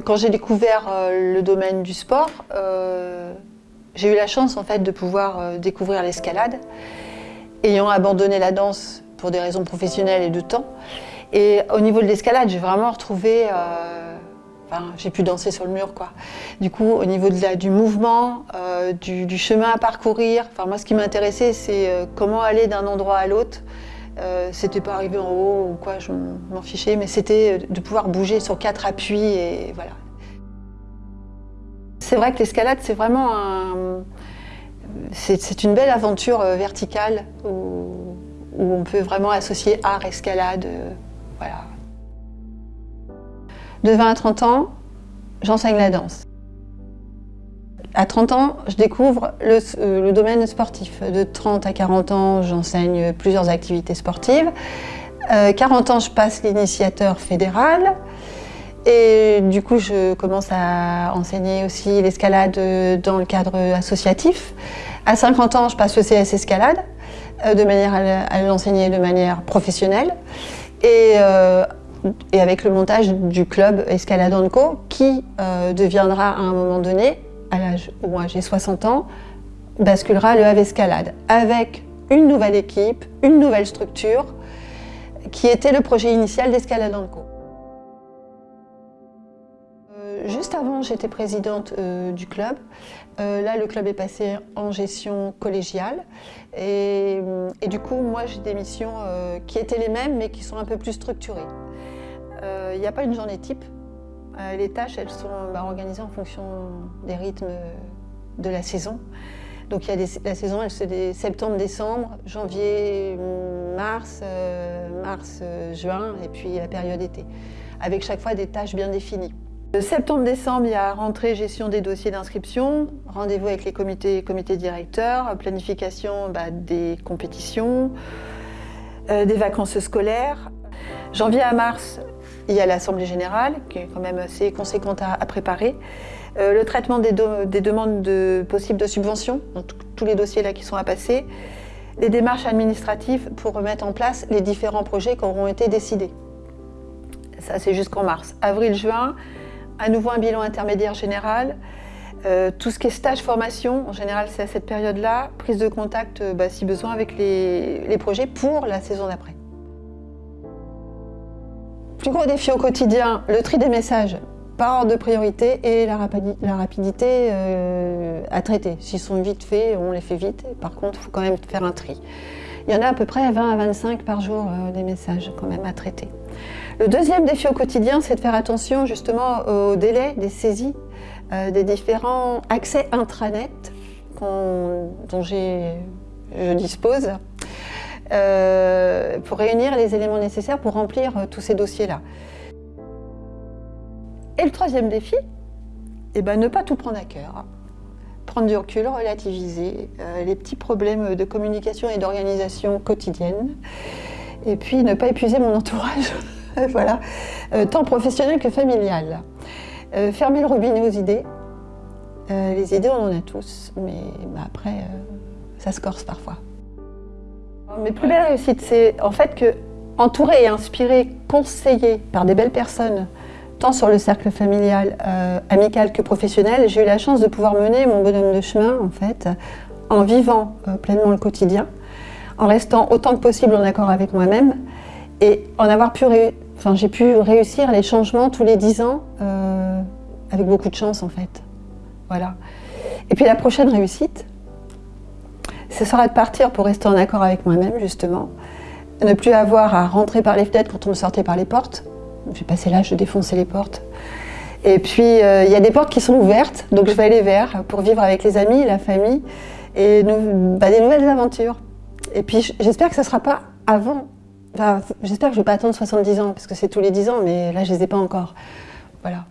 quand j'ai découvert le domaine du sport, j'ai eu la chance en fait de pouvoir découvrir l'escalade. Ayant abandonné la danse pour des raisons professionnelles et de temps. Et au niveau de l'escalade, j'ai vraiment retrouvé... Euh, enfin, j'ai pu danser sur le mur, quoi. Du coup, au niveau de la, du mouvement, euh, du, chemin à parcourir, enfin, moi, ce qui m'intéressait, c'est euh, comment aller d'un endroit à l'autre. C'était pas arriver en haut ou quoi, je m'en fichais, mais c'était de pouvoir bouger sur quatre appuis et voilà. C'est vrai que l'escalade, c'est vraiment un... C'est une belle aventure verticale où où on peut vraiment associer art, escalade, euh, voilà. De 20 à 30 ans, j'enseigne la danse. À 30 ans, je découvre le, euh, domaine sportif. De 30 à 40 ans, j'enseigne plusieurs activités sportives. 40 euh, ans, je passe l'initiateur fédéral. Et du coup, je commence à enseigner aussi l'escalade dans le cadre associatif. À 50 ans, je passe le CS Escalade. Euh, de manière à l'enseigner de manière professionnelle. Et, euh, et, avec le montage du club Escalade Co qui deviendra à un moment donné, moi j'ai 60 ans, basculera le Havre Escalade avec une nouvelle équipe, une nouvelle structure qui était le projet initial d'Escalade Co. Juste avant, j'étais présidente euh, du club. Euh, là, le club est passé en gestion collégiale. Et, du coup, moi, j'ai des missions euh, qui étaient les mêmes, mais qui sont un peu plus structurées. Il n'y a pas une journée type. Les tâches, elles sont bah, organisées en fonction des rythmes de la saison. Donc, il y a la saison, elle se fait septembre-décembre, janvier, mars, mars, juin, et puis la période été. Avec chaque fois des tâches bien définies. Septembre-décembre, il y a rentrée, gestion des dossiers d'inscription, rendez-vous avec les comités, comités directeurs, planification bah, des compétitions, euh, des vacances scolaires. Janvier à mars, il y a l'Assemblée Générale, qui est quand même assez conséquente à, préparer. Euh, le traitement des, demandes de, possibles de subventions, tous les dossiers là qui sont à passer. Les démarches administratives pour remettre en place les différents projets qui auront été décidés. Ça, c'est jusqu'en mars. Avril-juin, à nouveau un bilan intermédiaire général. Euh, tout ce qui est stage formation, en général c'est à cette période-là, prise de contact euh, bah, si besoin avec les, projets pour la saison d'après. Plus gros défi au quotidien, le tri des messages par ordre de priorité et la, rapidité euh, à traiter. S'ils sont vite faits, on les fait vite. Par contre, il faut quand même faire un tri. Il y en a à peu près 20 à 25 par jour des messages quand même à traiter. Le deuxième défi au quotidien, c'est de faire attention justement au délai des saisies euh, des différents accès intranet dont je dispose euh, pour réunir les éléments nécessaires pour remplir euh, tous ces dossiers-là. Et le troisième défi, eh ben, ne pas tout prendre à cœur. Prendre du recul, relativiser les petits problèmes de communication et d'organisation quotidienne. Et puis ne pas épuiser mon entourage. voilà, euh, tant professionnel que familial. Euh, fermer le robinet aux idées. Euh, les idées, on en a tous, mais bah, après, ça se corse parfois. Mes plus belles réussites, c'est en fait que, entouré et inspiré, conseillé par des belles personnes, tant sur le cercle familial, amical que professionnel, j'ai eu la chance de pouvoir mener mon bonhomme de chemin, en fait, en vivant pleinement le quotidien, en restant autant que possible en accord avec moi-même, et en avoir pu Enfin, j'ai pu réussir les changements tous les 10 ans euh, avec beaucoup de chance en fait. Voilà. Et puis la prochaine réussite, ce sera de partir pour rester en accord avec moi-même justement. Ne plus avoir à rentrer par les fenêtres quand on sortait par les portes. J'ai passé l'âge de défoncer les portes. Et puis euh, il y a des portes qui sont ouvertes, donc je vais aller vers pour vivre avec les amis, la famille et bah, des nouvelles aventures. Et puis j'espère que ce ne sera pas avant J'espère que je ne vais pas attendre 70 ans, parce que c'est tous les 10 ans, mais là, je ne les ai pas encore. Voilà.